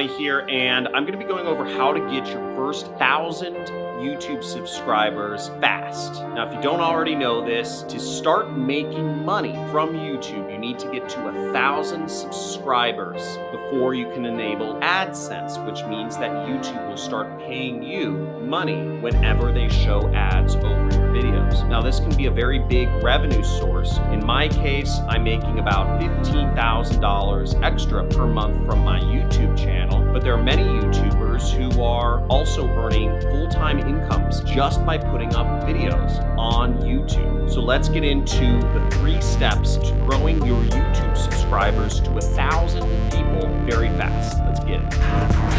Here, and I'm going to be going over how to get your first thousand YouTube subscribers fast. Now, if you don't already know this, to start making money from YouTube, you need to get to a thousand subscribers before you can enable AdSense, which means that YouTube will start paying you money whenever they show ads over videos. Now, this can be a very big revenue source. In my case, I'm making about $15,000 extra per month from my YouTube channel, but there are many YouTubers who are also earning full-time incomes just by putting up videos on YouTube. So let's get into the three steps to growing your YouTube subscribers to a thousand people very fast. Let's get it.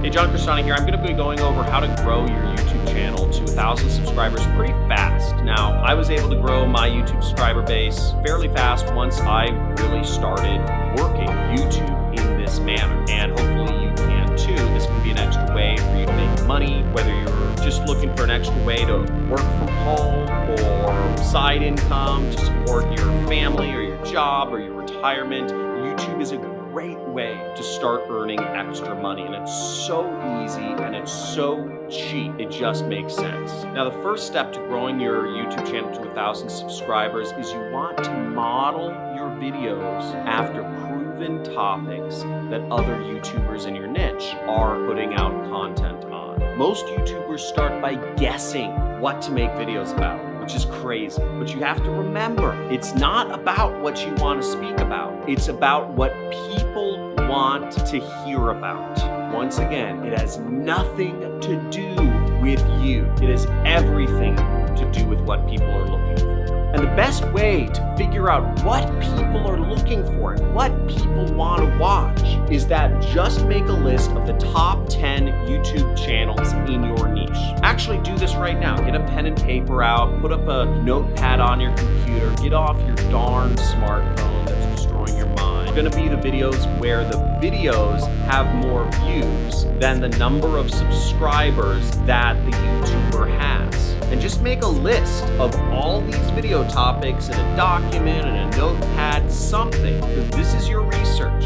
Hey, John Crestani here. I'm going to be going over how to grow your YouTube channel to a thousand subscribers pretty fast. Now, I was able to grow my YouTube subscriber base fairly fast once I really started working YouTube in this manner. And hopefully you can too. This can be an extra way for you to make money, whether you're just looking for an extra way to work from home or side income to support your family or your job or your retirement. YouTube is a great way to start earning extra money and it's so easy and it's so cheap. It just makes sense. Now the first step to growing your youtube channel to a thousand subscribers is you want to model your videos after proven topics that other youtubers in your niche are putting out content on. Most youtubers start by guessing what to make videos about which is crazy. But you have to remember, it's not about what you want to speak about. It's about what people want to hear about. Once again, it has nothing to do with you. It has everything to do with what people are looking for. And the best way to figure out what people are looking for and what people want to watch is that just make a list of the top 10 YouTube channels in your niche. Actually do this right now. Get a pen and paper out, put up a notepad on your computer, get off your darn smartphone that's destroying your mind. It's gonna be the videos where the videos have more views than the number of subscribers that the YouTuber has and just make a list of all these video topics in a document and a notepad, something, because this is your research.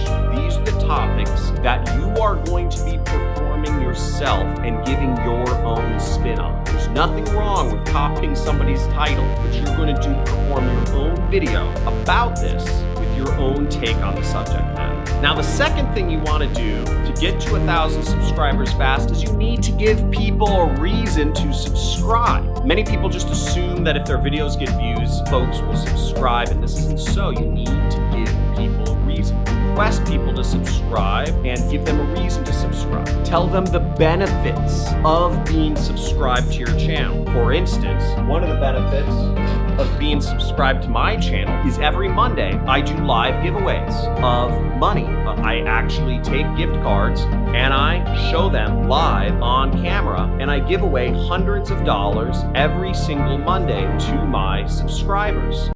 Topics that you are going to be performing yourself and giving your own spin on. There's nothing wrong with copying somebody's title, but you're going to do perform your own video about this with your own take on the subject matter. Now, the second thing you want to do to get to a thousand subscribers fast is you need to give people a reason to subscribe. Many people just assume that if their videos get views, folks will subscribe, and this isn't so. You need to give. Request people to subscribe and give them a reason to subscribe. Tell them the benefits of being subscribed to your channel. For instance, one of the benefits of being subscribed to my channel is every Monday I do live giveaways of money. I actually take gift cards and I show them live on camera and I give away hundreds of dollars every single Monday to my subscribers.